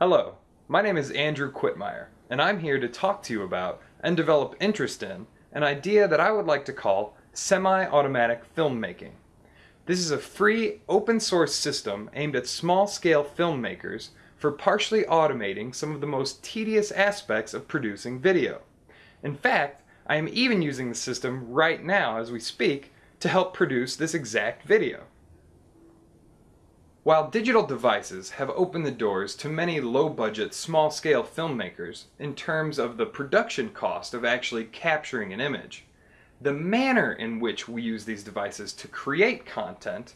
Hello, my name is Andrew Quitmeyer, and I'm here to talk to you about and develop interest in an idea that I would like to call semi-automatic filmmaking. This is a free, open source system aimed at small-scale filmmakers for partially automating some of the most tedious aspects of producing video. In fact, I am even using the system right now as we speak to help produce this exact video. While digital devices have opened the doors to many low-budget, small-scale filmmakers in terms of the production cost of actually capturing an image, the manner in which we use these devices to create content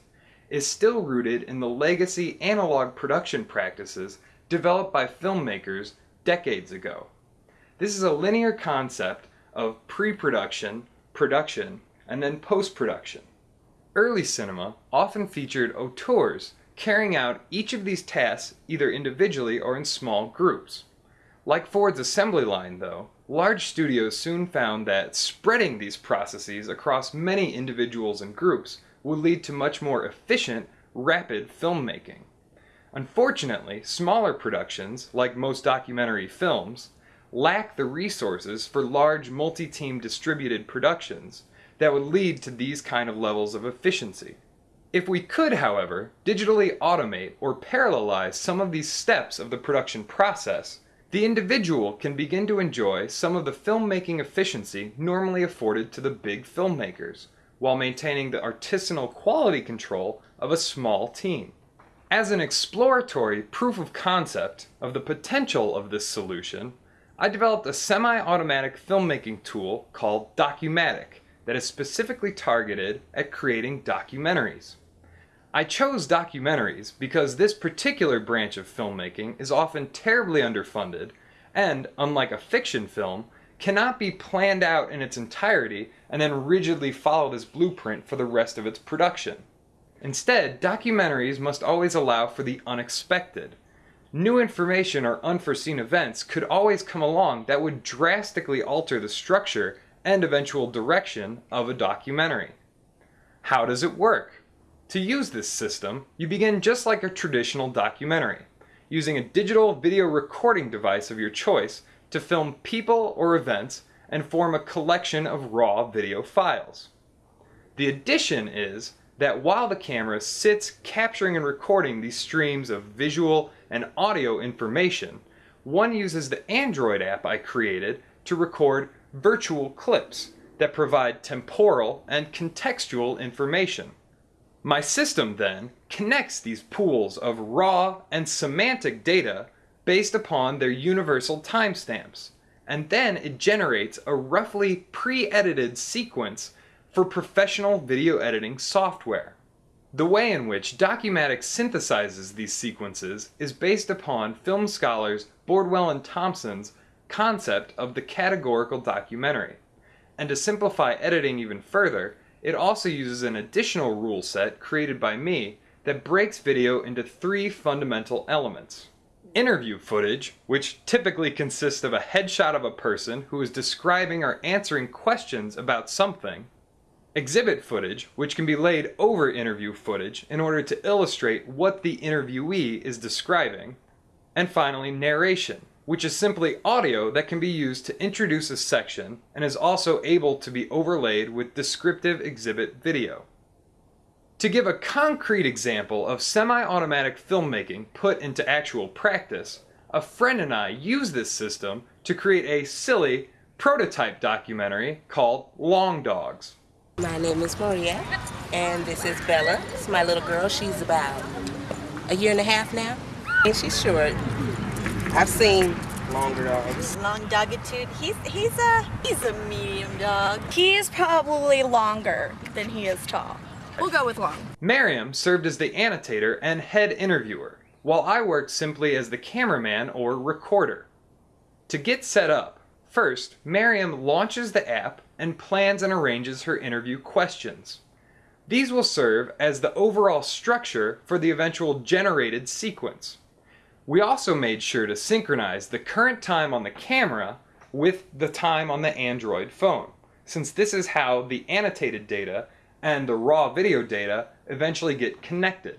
is still rooted in the legacy analog production practices developed by filmmakers decades ago. This is a linear concept of pre-production, production, and then post-production. Early cinema often featured auteurs carrying out each of these tasks either individually or in small groups. Like Ford's assembly line, though, large studios soon found that spreading these processes across many individuals and groups would lead to much more efficient, rapid filmmaking. Unfortunately, smaller productions, like most documentary films, lack the resources for large multi-team distributed productions that would lead to these kind of levels of efficiency. If we could, however, digitally automate or parallelize some of these steps of the production process, the individual can begin to enjoy some of the filmmaking efficiency normally afforded to the big filmmakers, while maintaining the artisanal quality control of a small team. As an exploratory proof of concept of the potential of this solution, I developed a semi-automatic filmmaking tool called Documatic that is specifically targeted at creating documentaries. I chose documentaries because this particular branch of filmmaking is often terribly underfunded and, unlike a fiction film, cannot be planned out in its entirety and then rigidly followed as blueprint for the rest of its production. Instead, documentaries must always allow for the unexpected. New information or unforeseen events could always come along that would drastically alter the structure and eventual direction of a documentary. How does it work? To use this system, you begin just like a traditional documentary, using a digital video recording device of your choice to film people or events and form a collection of raw video files. The addition is that while the camera sits capturing and recording these streams of visual and audio information, one uses the Android app I created to record virtual clips that provide temporal and contextual information. My system then connects these pools of raw and semantic data based upon their universal timestamps, and then it generates a roughly pre-edited sequence for professional video editing software. The way in which Documatic synthesizes these sequences is based upon film scholars Bordwell and Thompson's concept of the categorical documentary. And to simplify editing even further, it also uses an additional rule set created by me that breaks video into three fundamental elements. Interview footage, which typically consists of a headshot of a person who is describing or answering questions about something. Exhibit footage, which can be laid over interview footage in order to illustrate what the interviewee is describing. And finally, narration, which is simply audio that can be used to introduce a section and is also able to be overlaid with descriptive exhibit video. To give a concrete example of semi-automatic filmmaking put into actual practice, a friend and I used this system to create a silly prototype documentary called Long Dogs. My name is Maria, and this is Bella. It's my little girl. She's about a year and a half now, and she's short. I've seen longer dogs. Long dogitude. He's he's a he's a medium dog. He is probably longer than he is tall. We'll go with long. Miriam served as the annotator and head interviewer, while I worked simply as the cameraman or recorder. To get set up, first, Miriam launches the app and plans and arranges her interview questions. These will serve as the overall structure for the eventual generated sequence. We also made sure to synchronize the current time on the camera with the time on the Android phone, since this is how the annotated data and the raw video data eventually get connected.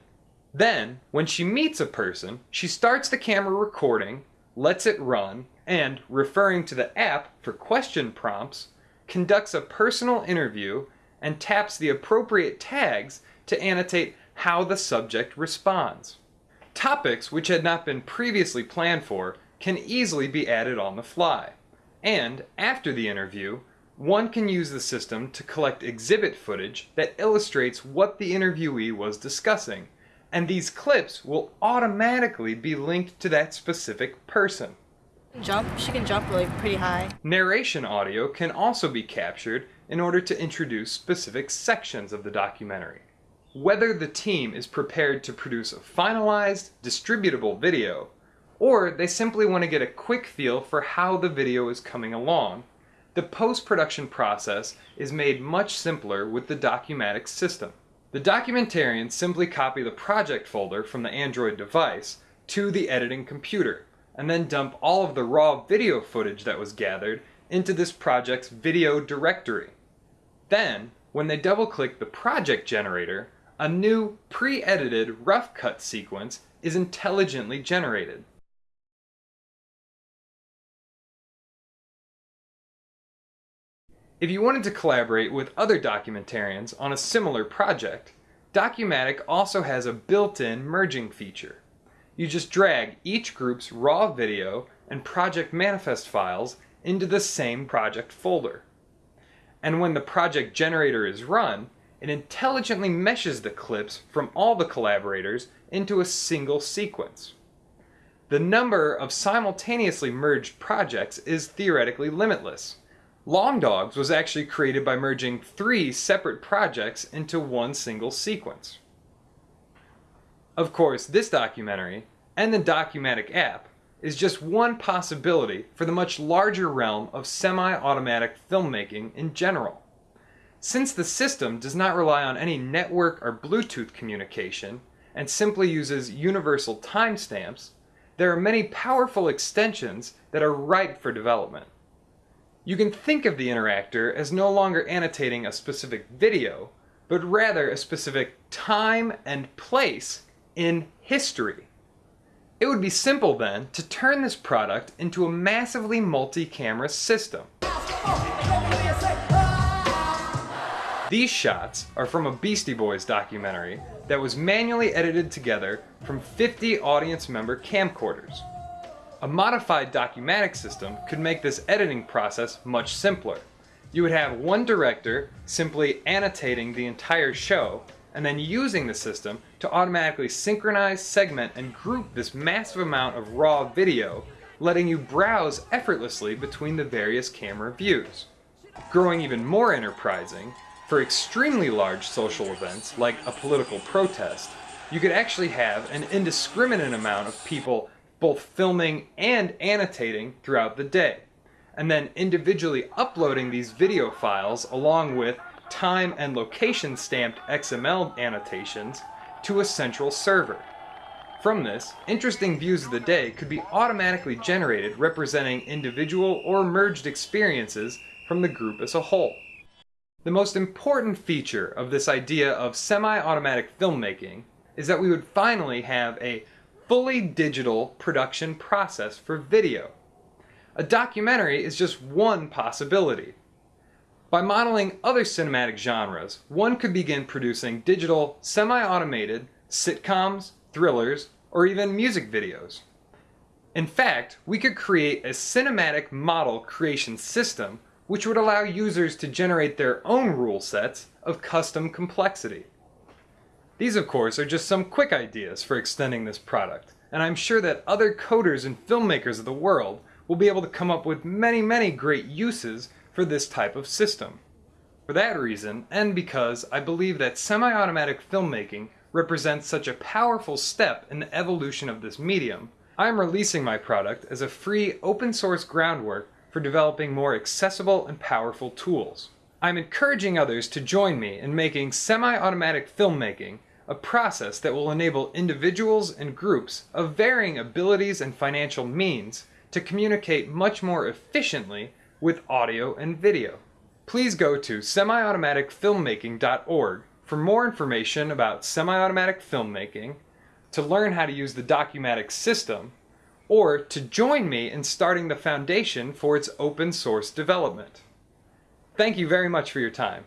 Then, when she meets a person, she starts the camera recording, lets it run, and, referring to the app for question prompts, conducts a personal interview and taps the appropriate tags to annotate how the subject responds. Topics which had not been previously planned for can easily be added on the fly. And, after the interview, one can use the system to collect exhibit footage that illustrates what the interviewee was discussing, and these clips will automatically be linked to that specific person. Jump. She can jump really pretty high. Narration audio can also be captured in order to introduce specific sections of the documentary. Whether the team is prepared to produce a finalized, distributable video, or they simply want to get a quick feel for how the video is coming along, the post-production process is made much simpler with the Documatic system. The documentarians simply copy the project folder from the Android device to the editing computer, and then dump all of the raw video footage that was gathered into this project's video directory. Then, when they double-click the project generator, a new pre-edited rough cut sequence is intelligently generated. If you wanted to collaborate with other documentarians on a similar project, Documatic also has a built-in merging feature. You just drag each group's raw video and project manifest files into the same project folder. And when the project generator is run, it intelligently meshes the clips from all the collaborators into a single sequence. The number of simultaneously merged projects is theoretically limitless, Long Dogs was actually created by merging three separate projects into one single sequence. Of course, this documentary, and the Documatic app, is just one possibility for the much larger realm of semi-automatic filmmaking in general. Since the system does not rely on any network or Bluetooth communication, and simply uses universal timestamps, there are many powerful extensions that are ripe for development. You can think of the interactor as no longer annotating a specific video, but rather a specific time and place in history. It would be simple then to turn this product into a massively multi-camera system. These shots are from a Beastie Boys documentary that was manually edited together from 50 audience member camcorders. A modified Documatic system could make this editing process much simpler. You would have one director simply annotating the entire show and then using the system to automatically synchronize, segment, and group this massive amount of raw video, letting you browse effortlessly between the various camera views. Growing even more enterprising, for extremely large social events like a political protest, you could actually have an indiscriminate amount of people both filming and annotating throughout the day, and then individually uploading these video files along with time and location stamped XML annotations to a central server. From this, interesting views of the day could be automatically generated representing individual or merged experiences from the group as a whole. The most important feature of this idea of semi-automatic filmmaking is that we would finally have a fully digital production process for video. A documentary is just one possibility. By modeling other cinematic genres, one could begin producing digital, semi-automated sitcoms, thrillers, or even music videos. In fact, we could create a cinematic model creation system which would allow users to generate their own rule sets of custom complexity. These of course are just some quick ideas for extending this product, and I'm sure that other coders and filmmakers of the world will be able to come up with many many great uses for this type of system. For that reason, and because I believe that semi-automatic filmmaking represents such a powerful step in the evolution of this medium, I am releasing my product as a free open source groundwork for developing more accessible and powerful tools. I'm encouraging others to join me in making semi-automatic filmmaking a process that will enable individuals and groups of varying abilities and financial means to communicate much more efficiently with audio and video. Please go to semiautomaticfilmmaking.org for more information about semi-automatic filmmaking, to learn how to use the Documatics system, or to join me in starting the foundation for its open source development. Thank you very much for your time.